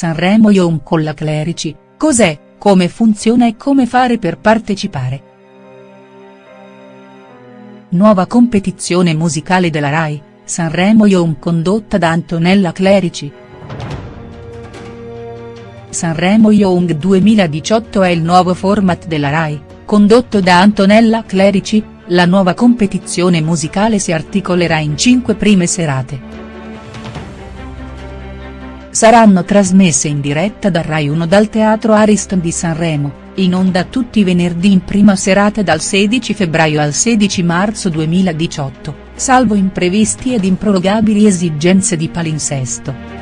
Sanremo Young con la Clerici, cos'è, come funziona e come fare per partecipare. Nuova competizione musicale della RAI, Sanremo Young condotta da Antonella Clerici. Sanremo Young 2018 è il nuovo format della RAI, condotto da Antonella Clerici, la nuova competizione musicale si articolerà in cinque prime serate saranno trasmesse in diretta da Rai 1 dal Teatro Ariston di Sanremo, in onda tutti i venerdì in prima serata dal 16 febbraio al 16 marzo 2018, salvo imprevisti ed improrogabili esigenze di palinsesto.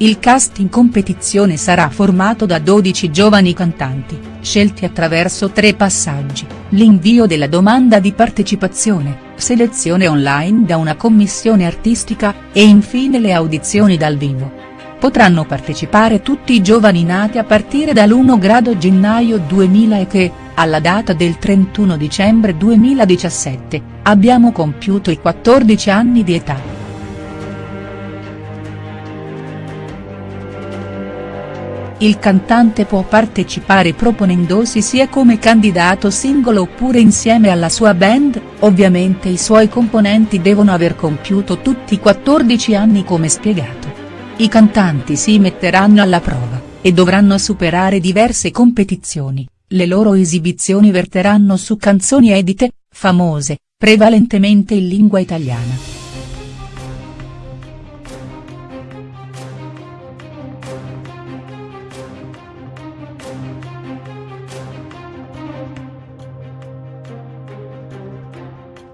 Il cast in competizione sarà formato da 12 giovani cantanti, scelti attraverso tre passaggi, l'invio della domanda di partecipazione, selezione online da una commissione artistica, e infine le audizioni dal vivo. Potranno partecipare tutti i giovani nati a partire dall'1 grado gennaio 2000 e che, alla data del 31 dicembre 2017, abbiamo compiuto i 14 anni di età. Il cantante può partecipare proponendosi sia come candidato singolo oppure insieme alla sua band, ovviamente i suoi componenti devono aver compiuto tutti i 14 anni come spiegato. I cantanti si metteranno alla prova, e dovranno superare diverse competizioni, le loro esibizioni verteranno su canzoni edite, famose, prevalentemente in lingua italiana.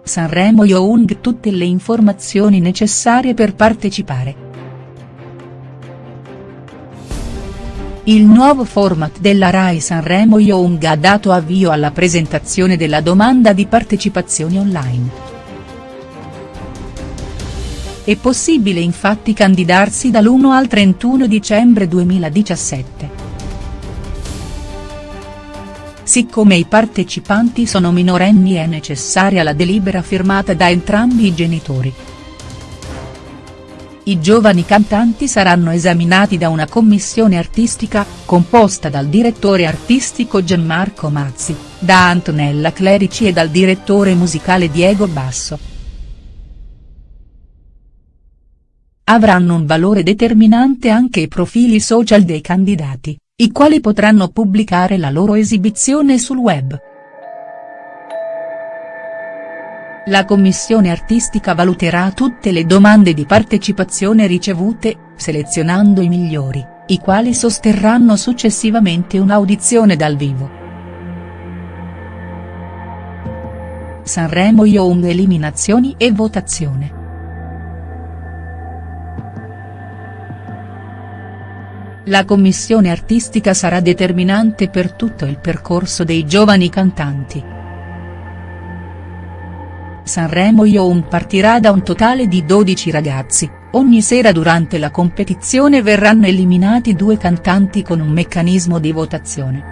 Sanremo Young tutte le informazioni necessarie per partecipare. Il nuovo format della Rai Sanremo Young ha dato avvio alla presentazione della domanda di partecipazione online. È possibile infatti candidarsi dall'1 al 31 dicembre 2017 siccome i partecipanti sono minorenni è necessaria la delibera firmata da entrambi i genitori. I giovani cantanti saranno esaminati da una commissione artistica, composta dal direttore artistico Gianmarco Mazzi, da Antonella Clerici e dal direttore musicale Diego Basso. Avranno un valore determinante anche i profili social dei candidati i quali potranno pubblicare la loro esibizione sul web. La commissione artistica valuterà tutte le domande di partecipazione ricevute, selezionando i migliori, i quali sosterranno successivamente un'audizione dal vivo. Sanremo Young Eliminazioni e votazione. La commissione artistica sarà determinante per tutto il percorso dei giovani cantanti. Sanremo Young partirà da un totale di 12 ragazzi, ogni sera durante la competizione verranno eliminati due cantanti con un meccanismo di votazione.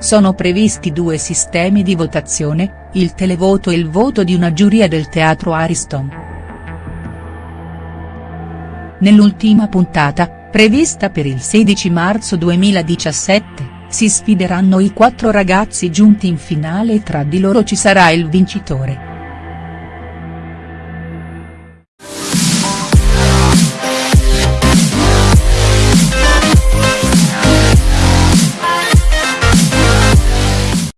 Sono previsti due sistemi di votazione, il televoto e il voto di una giuria del Teatro Ariston. Nell'ultima puntata, prevista per il 16 marzo 2017, si sfideranno i quattro ragazzi giunti in finale e tra di loro ci sarà il vincitore.